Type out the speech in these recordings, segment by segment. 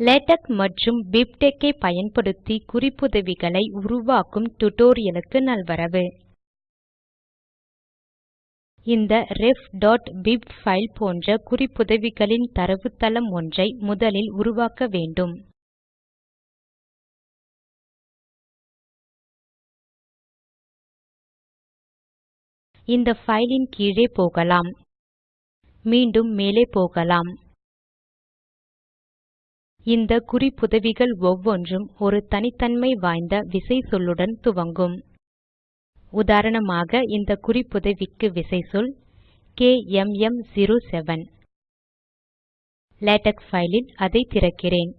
LaTeX மற்றும் பிப்டெக் ஐ பயன்படுத்தி குறிப்புதவிகளை உருவாக்கும் டுடோரியலுக்கு நல்வரவு. இந்த ref.bib ஃபைல் போன்ற குறிப்புதவிகளின் தரவுத்தளம் ஒன்றை முதலில் உருவாக்க வேண்டும். இந்த ஃபைலின் ன் கீழே போகலாம். மீண்டும் மேலே போகலாம். இந்த குறிப்புதவிகள் ஒவ்வொன்றும் ஒரு தனித்தன்மை வாய்ந்த விசைச்சொல்லுடன் துவங்கும். உதாரணமாக இந்த குறிப்புதவிக்கு விசைச்சொல் கேஎம்எம்07 லேடக் ஃபைலில் அதை திறக்கிறேன்.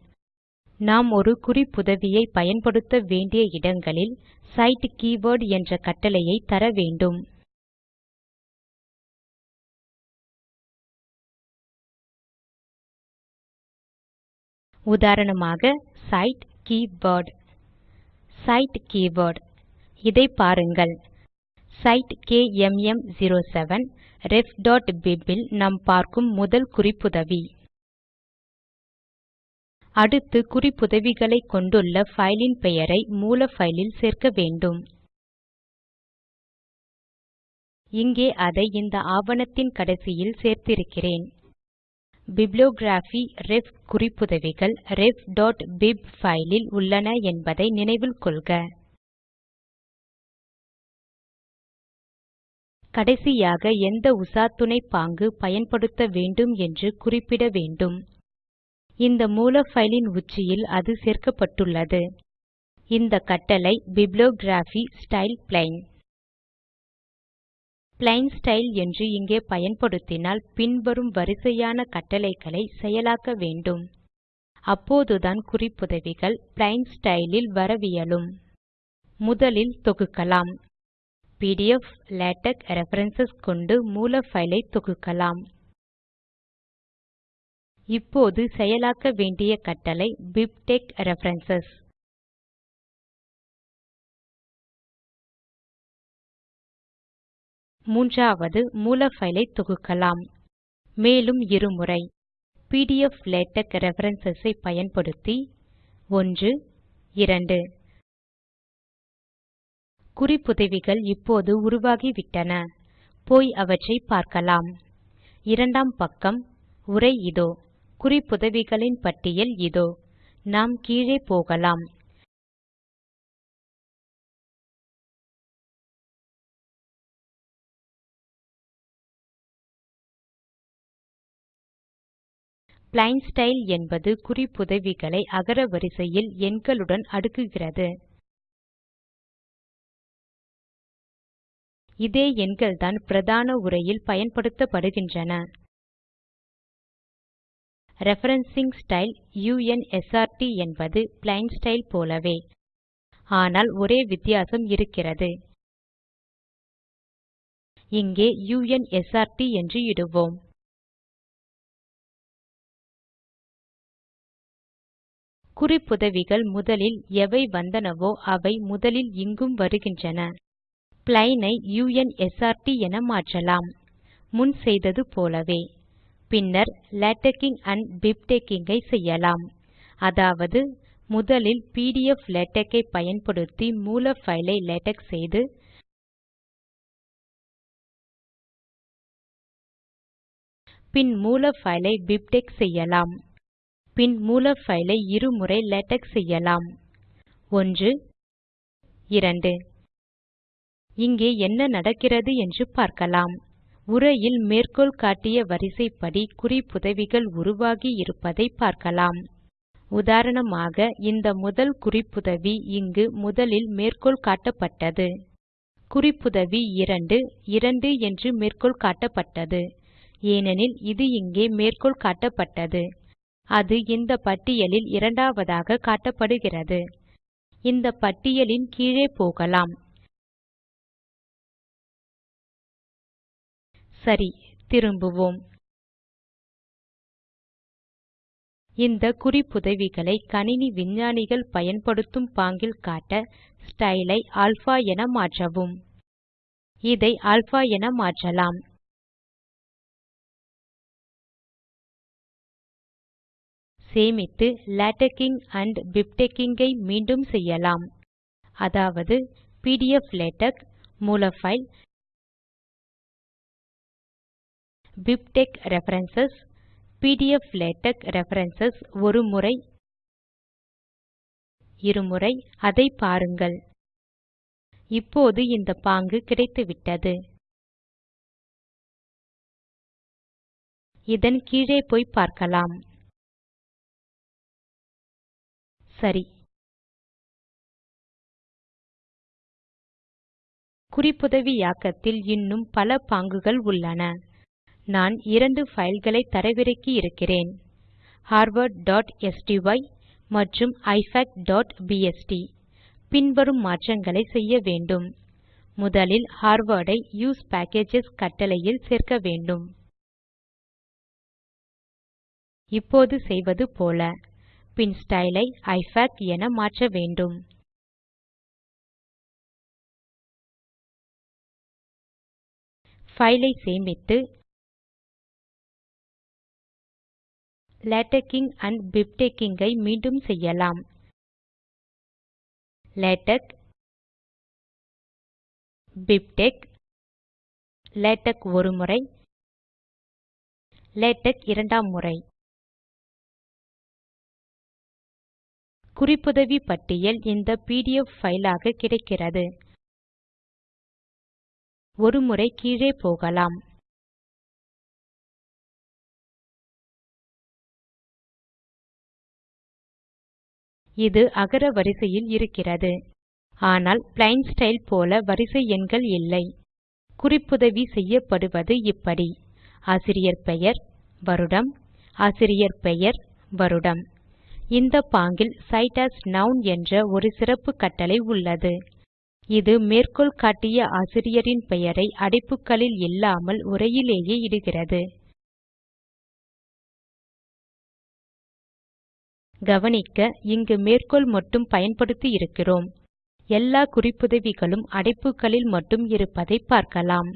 நாம் ஒரு குறிப்புதவியை பயன்படுத்த வேண்டிய இடங்களில் சைட் கீவர்ட் என்ற கட்டளையை தர வேண்டும். உதாரணமாக சைட் keyword. சைட் கீவர்ட் இதை பாருங்கள். சைட் கேஎம்எம்07 refபிப் இல் நாம் பார்க்கும் முதல் குறிப்புதவி. அடுத்து குறிப்புதவிகளைக் கொண்டுள்ள ஃபைலின் பெயரை மூல பைலில் சேர்க்க வேண்டும். இங்கே அதை இந்த ஆவணத்தின் கடைசியில் சேர்த்திருக்கிறேன். பிப்ளியோகிராபி ரெஃப் குறிப்புதவிகள் ref.bib பைல் உள்ளன என்பதை நினைவில் கொள்க. கடைசியாக எந்த உசாத்துணை பாங்கு பயன்படுத்த வேண்டும் என்று குறிப்பிட வேண்டும். இந்த மூல ஃபைலின் உச்சியில் அது சேர்க்கப்பட்டுள்ளது. இந்த கட்டளை bibliography style plain plain style என்று இங்கே பயன்படுத்தினால் பின்வரும் வரிசையான கட்டளைகளை செயலாக்க வேண்டும். அப்போதுதான் குறிப்புதவிகள் பிளெயின் ஸ்டைல் வரவியலும். முதலில் தொகுக்கலாம். பிடிஎஃப் லேடக் ரெஃபரன்ஸ் கொண்டு மூல ஃபைலை தொகுக்கலாம். இப்போது செயலாக்க வேண்டிய கட்டளை பிப்டெக்ஸ் ரெஃபரன்ஸ் மூன்றாவது மூல பைல் தொகுக்கலாம். மேலும் இருமுறை. பிடிஎஃப் லேடக் ரெஃபரன்ஸ் ஐ பயன்படுத்தி. 1 2 குறிப்புதவிகள் இப்போது உருவாகிவிட்டன. போய் அவற்றை பார்க்கலாம். இரண்டாம் பக்கம் உரை இதோ. குறிப்புதவிகளின் பட்டியல் இதோ. நாம் கீழே போகலாம். பிளெயின் ஸ்டைல் என்பது குறிப்புதவிகளை அகரவரிசையில் எண்களுடன் அடுக்குகிறது. இதே எண்கள்தான் பிரதான உரையில் பயன்படுத்தப்படுகின்றன. Referencing style u n s r ட் என்பது பிளெயின் ஸ்டைல் போலவே ஆனால் ஒரே வித்தியாசம் இருக்கிறது. இங்கே u n s r ட் என்று இடுவோம். குறிப்புதவிகள் முதலில் எவை வந்தனவோ அவை முதலில் இங்கும் வருகின்றன. பிளெயின் ஐ என மாற்றலாம். முன் செய்தது போலவே. பின்னர் லேட்டெக்ஸிங் அண்ட் பிப்டெக்ஸிங் ஐ செய்யலாம். அதாவது முதலில் பிடிஎஃப் லேடக் ஐ பயன்படுத்தி மூல ஃபைலை ஐ லேடக் செய்து பின் மூல ஃபைலை ஐ பிப்டெக்ஸ் செய்யலாம். பின் மூல ஃபைலை இரு இருமுறை லேடக் செய்யலாம். 1 2 இங்கே என்ன நடக்கிறது என்று பார்க்கலாம். உரையில் மேற்கோள் காட்டிய வரிசைப்படி குறிப்புதவிகள் உருவாகி இருப்பதை பார்க்கலாம். உதாரணமாக இந்த முதல் குறிப்புதவி இங்கு முதலில் மேற்கோள் காட்டப்பட்டது. குறிப்புதவி 2 2 என்று மேற்கோள் காட்டப்பட்டது. ஏனெனில் இது இங்கே மேற்கோள் காட்டப்பட்டது. அது இந்த பட்டியலில் இரண்டாவதாக காட்டப்படுகிறது. இந்த பட்டியலின் கீழே போகலாம். சரி திரும்புவோம். இந்த குறிப்புதவிகளை கணினி விஞ்ஞானிகள் பயன்படுத்தும் பாங்கில் காட்ட ஸ்டைலை ஐ அல்பா என மாற்றவும். இதை அல்பா என மாற்றலாம். சேமித்து லேட்டெக்ஸிங் அண்ட் பிப்டெக்ஸிங் ஐ மீண்டும் செய்யலாம். அதாவது PDF LaTeX மூலஃபைல் BibTeX reference PDF LaTeX reference ஒரு முறை இருமுறை அதை பாருங்கள். இப்போது இந்த பாங்கு கிடைத்துவிட்டது. இதன் கீழே போய் பார்க்கலாம். சரி. குறிப்புதவியாக்கத்தில் இன்னும் பல பாங்குகள் உள்ளன. நான் இரண்டு பைல்களை தரவிறக்கி இருக்கிறேன். harvardஸ்டை மற்றும் ifacபிஎஸ்டி பின்வரும் மாற்றங்களை செய்ய வேண்டும். முதலில் ஹார்வர்டை ஐ யூஎஸ்இ பேக்கேஜஸ் கட்டளையில் சேர்க்க வேண்டும். இப்போது செய்வது போல. பின் ஸ்டைல் ஐ ஐஃபாக் என மாற்ற வேண்டும். ஃபைலை ஐ சேமித்து லேட்டெக்ஸிங் அண்ட் பிப்டெக்ஸிங் ஐ மீண்டும் செய்யலாம். லேடக் பிப்டெக்ஸ் லேடக் ஒரு முறை லேடக் இரண்டாம் முறை. குறிப்புதவி பட்டியல் இந்த பிடிஎஃப் ஃபைலாக கிடைக்கிறது. ஒரு முறை கீழே போகலாம். இது அகர வரிசையில் இருக்கிறது. ஆனால் plain ஸ்டைல் போல வரிசை எண்கள் இல்லை. குறிப்புதவி செய்யப்படுவது இப்படி. ஆசிரியர் பெயர் வருடம். ஆசிரியர் பெயர் வருடம். இந்த பாங்கில் cite as நவுன் என்ற ஒரு சிறப்பு கட்டளை உள்ளது. இது மேற்கோள் காட்டிய ஆசிரியரின் பெயரை அடைப்புகளில் இல்லாமல் உரையிலேயே இடுகிறது. கவனிக்க இங்கு மேற்கோள் மட்டும் பயன்படுத்தி இருக்கிறோம். எல்லா குறிப்புதவிகளும் அடைப்புகளில் மட்டும் இருப்பதை பார்க்கலாம்.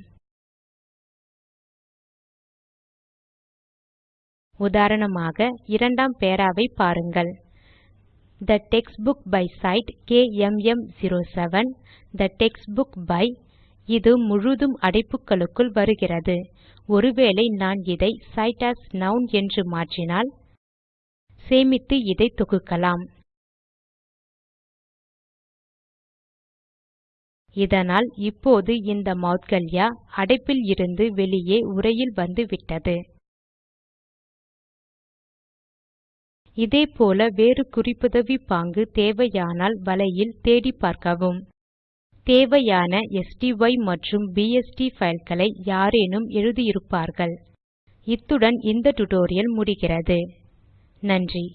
உதாரணமாக இரண்டாம் பேராவை பாருங்கள். The Textbook by Site KMM07 The Textbook by இது முழுதும் அடைப்புகளுக்குள் வருகிறது. ஒருவேளை நான் இதை cite as நவுன் என்று மாற்றினால் சேமித்து இதை தொகுக்கலாம். இதனால் இப்போது இந்த மௌத்கல்யா அடைப்பில் இருந்து வெளியே உரையில் வந்துவிட்டது இதே போல வேறு குறிப்புதவி பாங்கு தேவையானால் வலையில் தேடி பார்க்கவும். தேவையான ஸ்டை மற்றும் பிஎஸ்டி ஃபைல்களை யாரேனும் எழுதியிருப்பார்கள். இத்துடன் இந்த டுடோரியல் முடிகிறது. நன்றி.